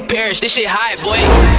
perish. This shit hot, boy.